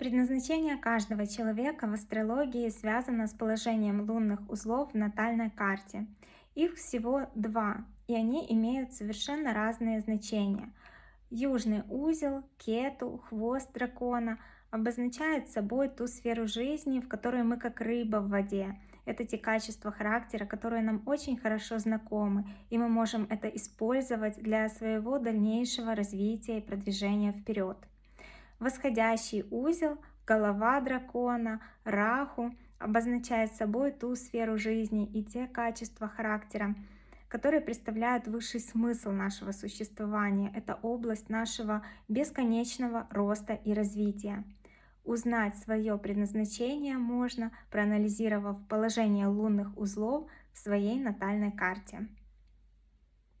Предназначение каждого человека в астрологии связано с положением лунных узлов в натальной карте. Их всего два, и они имеют совершенно разные значения. Южный узел, кету, хвост дракона обозначает собой ту сферу жизни, в которой мы как рыба в воде. Это те качества характера, которые нам очень хорошо знакомы, и мы можем это использовать для своего дальнейшего развития и продвижения вперед. Восходящий узел, голова дракона, раху обозначает собой ту сферу жизни и те качества характера, которые представляют высший смысл нашего существования. Это область нашего бесконечного роста и развития. Узнать свое предназначение можно, проанализировав положение лунных узлов в своей натальной карте.